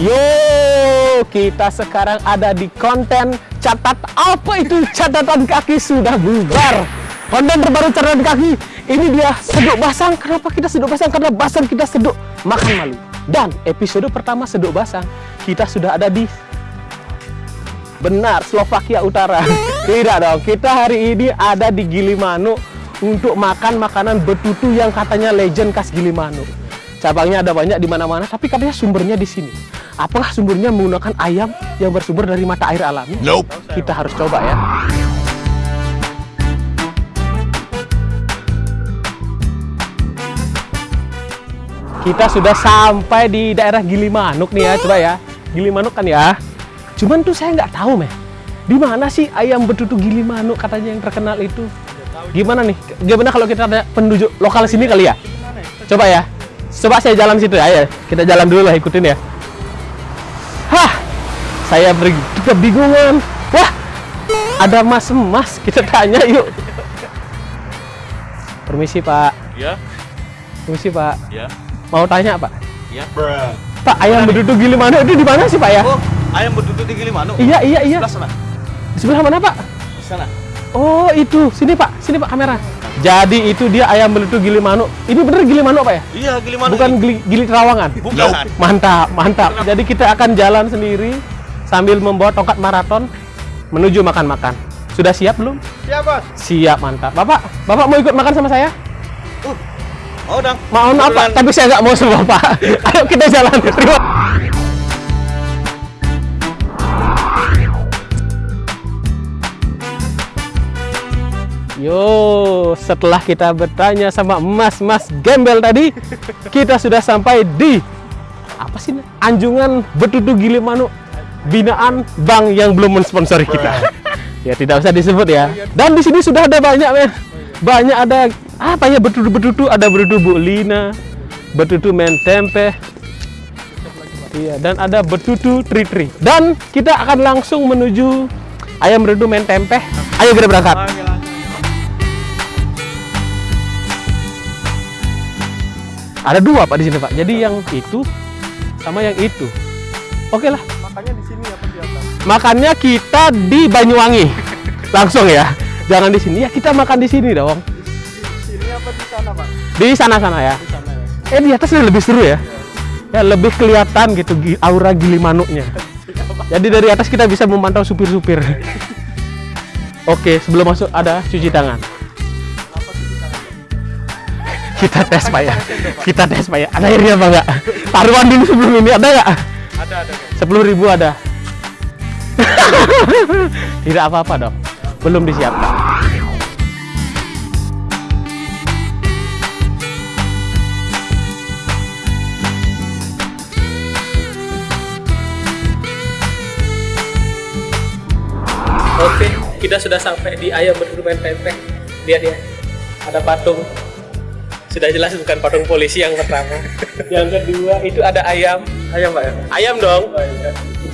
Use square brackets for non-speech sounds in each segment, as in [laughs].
Yo, kita sekarang ada di konten catat apa itu catatan kaki sudah bubar. Konten terbaru catatan kaki ini dia seduk basang. Kenapa kita seduk basang? Karena basang kita seduk makan malu. Dan episode pertama seduk basang kita sudah ada di benar Slovakia Utara. [laughs] Tidak dong, kita hari ini ada di Gilimanuk untuk makan makanan betutu yang katanya legend khas Gilimanuk. Cabangnya ada banyak di mana-mana, tapi katanya sumbernya di sini. Apakah sumbernya menggunakan ayam yang bersumber dari mata air alami? Nope. Kita harus coba ya. Kita sudah sampai di daerah Gilimanuk nih ya, coba ya. Gilimanuk kan ya. Cuman tuh saya nggak tahu, meh. Di mana sih ayam betutu Gilimanuk katanya yang terkenal itu? Gimana nih? Gimana kalau kita ada penduduk lokal sini kali ya? Coba ya. Coba saya jalan situ ya. Ayo, kita jalan dulu lah ikutin ya. Hah, saya kebingungan. Wah, ada mas-mas. Kita tanya yuk. Permisi Pak. Ya, Permisi Pak. ya, Mau tanya Pak? ya. Bruh. Pak, ayam betutu Gilimanuk itu di mana sih Pak ya? Oh, ayam betutu di Gilimanuk. Iya, iya, iya. Sebelah sana. Di sebelah mana Pak? Di sana. Oh, itu. Sini Pak. Sini Pak kamera. Jadi itu dia ayam betutu Gilimanuk. Ini bener Gilimanuk Pak ya? Iya, Gilimanuk. Bukan ini. gili, gili Terawangan. Bukan. Mantap, mantap. Jadi kita akan jalan sendiri sambil membawa tongkat maraton menuju makan-makan. Sudah siap belum? Siap, Bos. Siap, mantap. Bapak, Bapak mau ikut makan sama saya? Uh. Mau dong. Mau apa? Tapi saya nggak mau sama Bapak. [laughs] Ayo kita jalan. Terima. Yo, setelah kita bertanya sama Mas-mas gembel tadi, kita sudah sampai di apa sih? Anjungan Betutu Gilimanuk binaan bank yang belum mensponsori kita. ya tidak usah disebut ya. Dan di sini sudah ada banyak men. Banyak ada apa ya betutu-betutu, ada betutu Bu Lina, betutu men tempe. Iya, dan ada betutu tri-tri. Dan kita akan langsung menuju ayam betutu men tempe. Ayo kita berangkat. Ada dua Pak di sini Pak. Jadi yang itu sama yang itu. Oke lah. Makanya di sini apa di atas? Makannya kita di Banyuwangi. [laughs] Langsung ya. Jangan di sini ya, kita makan di sini dong. Di sini apa di sana, Pak? Di sana-sana ya. Di sana ya. Eh di atasnya lebih seru ya. Ya lebih kelihatan gitu gi- aura Gilimanuknya. [laughs] Jadi dari atas kita bisa memantau supir-supir. [laughs] Oke, sebelum masuk ada cuci tangan. Kita tes Pak ya. Kita tes Pak ya. Ada airnya apa enggak? Taruhan dulu sebelum ini ada nggak? Ada, ada. Sepuluh ribu ada. [laughs] Tidak apa-apa dong. Belum disiapkan. Oke, kita sudah sampai di ayam bermain tempe. Lihat ya, ada patung. Sudah jelas bukan patung polisi yang pertama. [laughs] yang kedua itu ada ayam. Ayam, Pak ya? Ayam dong. Oh, iya.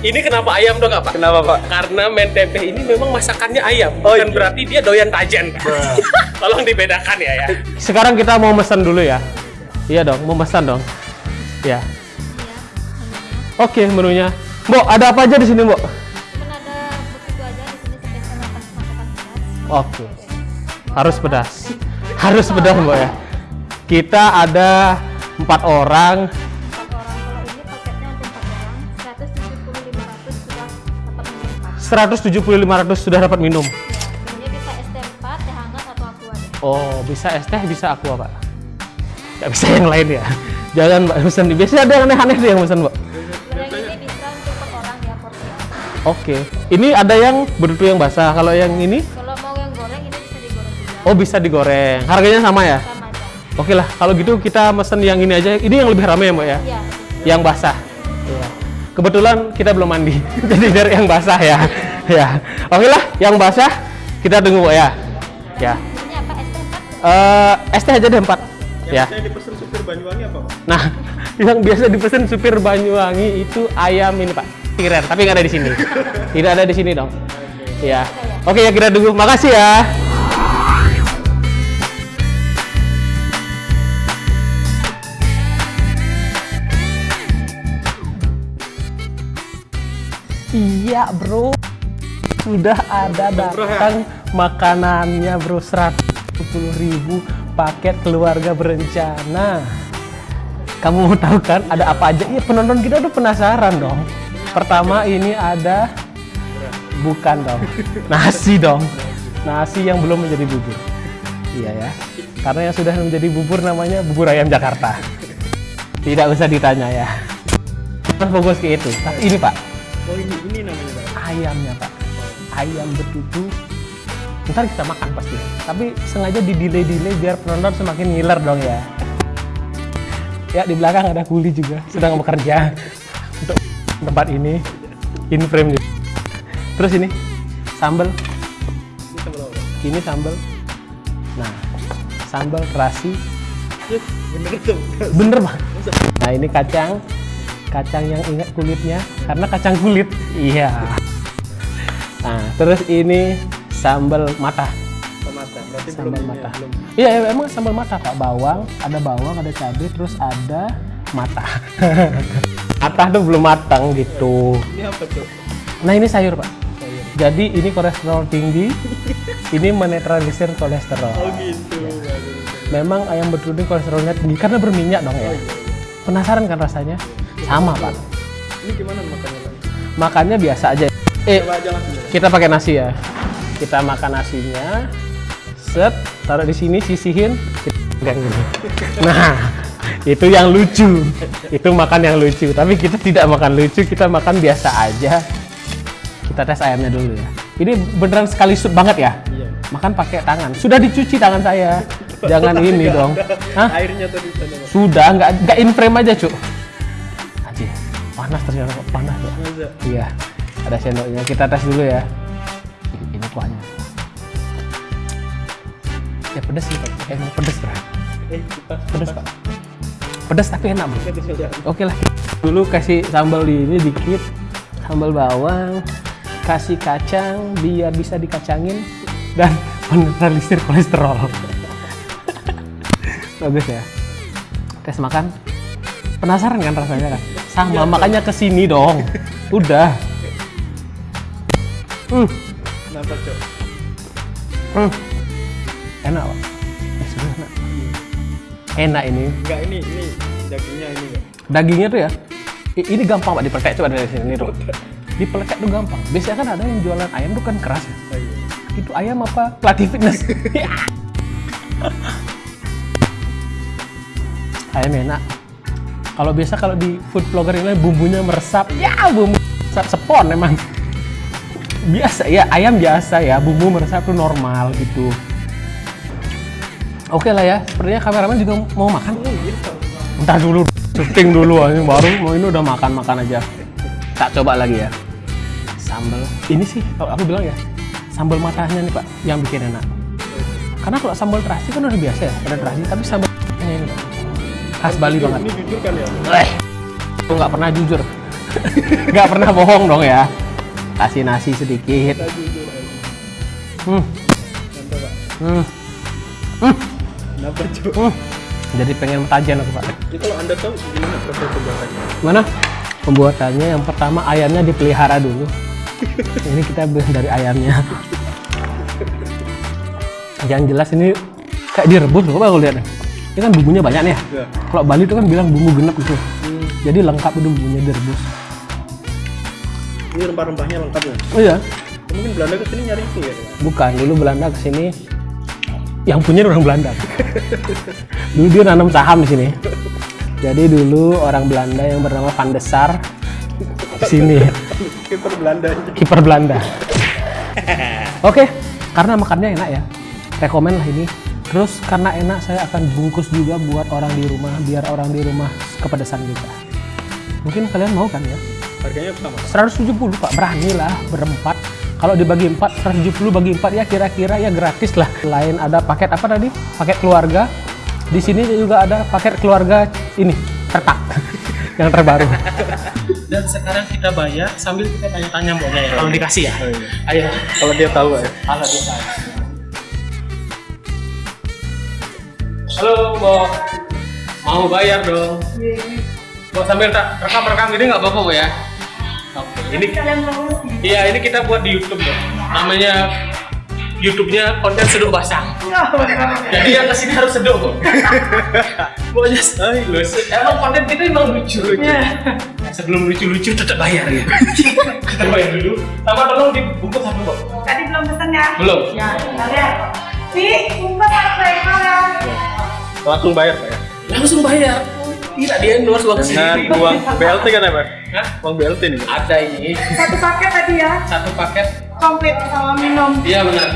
Ini kenapa ayam dong, Pak? Kenapa, Pak? Karena men tempe ini memang masakannya ayam, Oh, bukan iya. berarti dia doyan tajen. [laughs] Tolong dibedakan ya ya. Sekarang kita mau pesan dulu ya. Iya dong, mau pesan dong. Ya. Oke, menunya. Mbok, ada apa aja di sini, Mbok? Cuman ada begitu aja di sini spesial makan masakan pedas. Oke. Harus pedas. Harus pedas, Mbok ya. Kita ada empat orang. Empat orang. Kalau ini paketnya untuk empat orang. 170 500 sudah dapat minum. 170 500 sudah dapat minum. Ini bisa es teh 4, teh hangat atau aqua deh. Oh, bisa es teh, bisa aqua, Pak. Nggak bisa yang lain ya. Jangan, Mbak, pesan. Biasanya ada yang aneh-aneh tuh yang pesan, Mbak. Kalau yang ini bisa untuk per orang ya porsi. Oke. Ini ada yang berutu yang basah. Kalau yang ini, Kalau mau yang goreng ini bisa digoreng juga. oh bisa digoreng. Harganya sama ya? Sama. Oke lah, kalau gitu kita mesen yang ini aja. Ini yang lebih ramai ya, Mbak ya? Iya. Yang basah. Iya. Kebetulan kita belum mandi, [laughs] jadi dari yang basah ya. [laughs] ya. Oke lah, yang basah kita tunggu Mbak ya. Ya. Ini apa es teh 4? Eh, es teh aja deh empat. Ya. Saya dipesan supir Banyuwangi apa, Pak? Nah, [laughs] yang biasa dipesan supir Banyuwangi itu ayam ini Pak. Tiren, tapi nggak ada di sini. Tidak ada di sini dong. Ya. Oke ya kita tunggu. Makasih ya. Iya bro, sudah ada datang makanannya bro 110 ribu paket keluarga berencana. Kamu mau tahu kan ada apa aja? Iya penonton kita udah penasaran dong. Pertama ini ada bukan dong, nasi dong, nasi yang belum menjadi bubur. Iya ya, karena yang sudah menjadi bubur namanya bubur ayam Jakarta. Tidak usah ditanya ya. Fokus ke itu. Tapi ini pak, Oh ini ini namanya Pak. ayamnya pak. Ayam betutu. Ntar kita makan pasti. Tapi sengaja di delay delay biar penonton semakin ngiler dong ya. Ya di belakang ada kuli juga sedang bekerja untuk tempat ini. In frame nih terus ini sambal. Ini sama apa? ini sambal. Nah sambal terasi. Bener tuh. bener bang nah ini kacang kacang yang ingat kulitnya karena kacang kulit iya nah terus ini sambal mata Oh, mata. Berarti belum sambal ini ya, mata belum. iya iya, emang sambal mata pak bawang ada bawang ada cabai terus ada mata [laughs] mata tuh belum matang gitu Ini apa tuh? nah ini sayur pak Sayur. jadi ini kolesterol tinggi [laughs] ini menetralisir kolesterol Oh gitu. Bagus. memang ayam betutu kolesterolnya tinggi karena berminyak dong ya penasaran kan rasanya sama pak. Ini gimana makannya Pak? makannya biasa aja. Eh aja kita pakai nasi ya. Kita makan nasinya. Set taruh di sini sisihin. Pegang [laughs] gini. nah itu yang lucu. Itu makan yang lucu. Tapi kita tidak makan lucu kita makan biasa aja. Kita tes ayamnya dulu ya. Ini beneran sekali sup banget ya? Iya. makan pakai tangan. Sudah dicuci tangan saya. Jangan ini dong. Hah? Airnya tuh di sana Pak. sudah nggak nggak in frame aja cuk panas ternyata kok panas. Masa? Iya, ada sendoknya. Kita tes dulu ya. Ini kuahnya. Ya pedes sih, Pak. Emang pedes, Bro. Eh, Pedes, Pak. Pedes tapi enak, Bro. Oke lah. Dulu kasih sambal di ini dikit. Sambal bawang, kasih kacang biar bisa dikacangin dan menetralisir kolesterol. [laughs] Bagus ya. Tes makan. Penasaran kan rasanya kan? Sama, makanya ke sini dong. Udah. Hmm. Kenapa cok? Hmm. Enak, Pak. Eh, enak. Enak ini. Enggak ini ini dagingnya ini enggak. Dagingnya tuh ya. Ini gampang, Pak, dipeletek coba dari sini tuh. Dipeletek tuh gampang. Biasanya kan ada yang jualan ayam tuh kan keras ya. Oh, iya. Itu ayam apa? Pelatih fitness. [laughs] ayam enak. Kalau biasa kalau di food vlogger ini bumbunya meresap. Ya, bumbu meresap sepon emang. Biasa ya, ayam biasa ya, bumbu meresap tuh normal gitu. Oke lah ya, sepertinya kameramen juga mau makan. Entar dulu, syuting dulu, ini baru mau ini udah makan-makan aja. Tak coba lagi ya. Sambal. Ini sih kalau aku bilang ya, sambal matanya nih Pak yang bikin enak. Karena kalau sambal terasi kan udah biasa ya, ada terasi, tapi sambal ini Pak. Khas Bali Ini- banget. Ini jujur kan ya? Eh, aku nggak pernah jujur. [laughs] nggak pernah bohong dong ya. Kasih nasi sedikit. Hmm, hmm, hmm, Kenapa cok? hmm. Jadi pengen tajian aku Pak. Ya kalau anda tahu gimana proses pembuatannya? Mana? Pembuatannya yang pertama ayamnya dipelihara dulu. [laughs] ini kita beli dari ayamnya. Yang jelas ini kayak direbus loh, aku lihat. Ini kan bumbunya banyak nih ya. Ya. Kalau Bali itu kan bilang bumbu genep gitu. Hmm. Jadi lengkap itu bumbunya direbus. Ini rempah-rempahnya lengkap ya? Oh iya, Mungkin Belanda ke sini nyari itu ya? Bukan. Dulu Belanda ke sini yang punya orang Belanda. [laughs] dulu dia nanam saham di sini. Jadi dulu orang Belanda yang bernama Van de Sar di sini. [laughs] Kiper Belanda kiper Belanda. [laughs] Oke, karena makannya enak ya. Rekomen lah ini. Terus karena enak saya akan bungkus juga buat orang di rumah biar orang di rumah kepedesan juga. Mungkin kalian mau kan ya? Harganya sama. 170 Pak, berani lah berempat. Kalau dibagi 4, 170 bagi 4 ya kira-kira ya gratis lah. Lain ada paket apa tadi? Paket keluarga. Di sini juga ada paket keluarga ini, retak [laughs] yang terbaru. Dan sekarang kita bayar sambil kita tanya-tanya mboknya ya. Kalau dikasih ya. Oh, iya. Ayo. Kalau dia tahu ya. Halo dia tahu. Halo, Mbok. Mau bayar dong. Mbok sambil tak rekam-rekam gini nggak apa-apa, Mbok ya? Oke. Ini iya ini kita buat di YouTube ya. Namanya YouTube-nya konten seduk basah. Jadi yang ke sini harus seduk kok. Pokoknya lucu. Emang konten kita emang lucu. lucu. Sebelum lucu-lucu tetap bayar ya. [laughs] kita bayar dulu. Sama tolong dibungkus satu kok. Tadi belum pesan ya? Belum. Ya, kalian. Nih, sumpah harus bayar ya. Langsung bayar Pak ya. Langsung bayar. Tidak di endorse uang Dengan uang BLT kan ya Pak? Hah? Uang BLT nih. Ada ini Satu paket tadi ya, satu paket. komplit sama minum. Iya benar.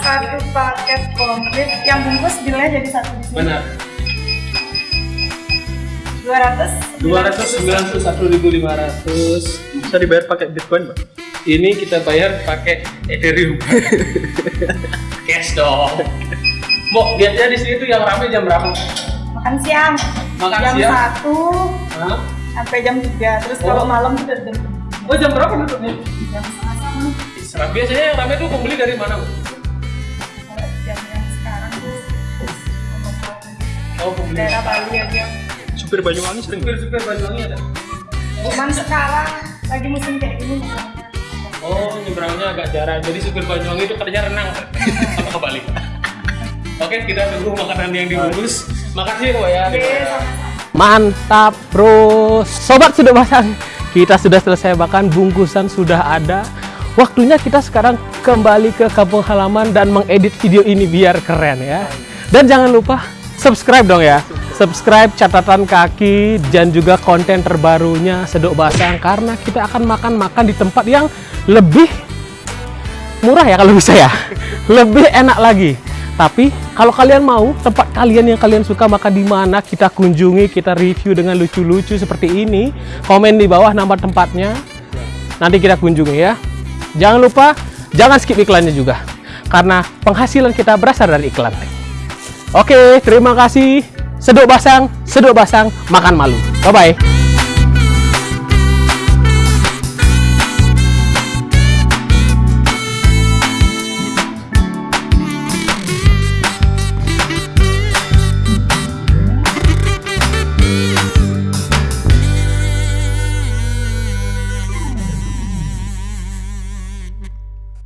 Satu paket komplit, yang bungkus bilnya jadi satu di sini. Benar. 200. 291.500. Bisa dibayar pakai Bitcoin Pak? Ini kita bayar pakai Ethereum. [laughs] Cash dong. Mau lihatnya di sini tuh yang rame jam berapa? Makan siang. Makan jam siang? satu Hah? sampai jam 3 Terus Oh. kalau malam udah jam Oh jam berapa tutupnya? jam setengah sama. Serap biasanya yang rame tuh pembeli dari mana? Bu? Kalau jam yang sekarang tuh Oh pembeli. daerah Bali aja. Supir Banyuwangi sering Supir supir Banyuwangi ada. Cuman sekarang lagi musim kayak gini. Oh nyebrangnya agak jarang. Jadi supir Banyuwangi itu kerja renang. [laughs] Apa kebalik? Oke kita tunggu makanan yang dibungkus. Makasih ya. Pak ya. Mantap bro. Sobat sudah pasang Kita sudah selesai makan Bungkusan sudah ada. Waktunya kita sekarang kembali ke kampung halaman Dan mengedit video ini biar keren ya. Dan jangan lupa subscribe dong ya. Subscribe catatan kaki Dan juga konten terbarunya Sedok Basang Karena kita akan makan-makan di tempat yang lebih murah ya kalau bisa ya. Lebih enak lagi. Tapi kalau kalian mau tempat kalian yang kalian suka makan di mana kita kunjungi kita review dengan lucu-lucu seperti ini. Komen di bawah nama tempatnya. Nanti kita kunjungi ya. Jangan lupa jangan skip iklannya juga. Karena penghasilan kita berasal dari iklan. Oke terima kasih. Seduk basang seduk basang makan malu. Bye bye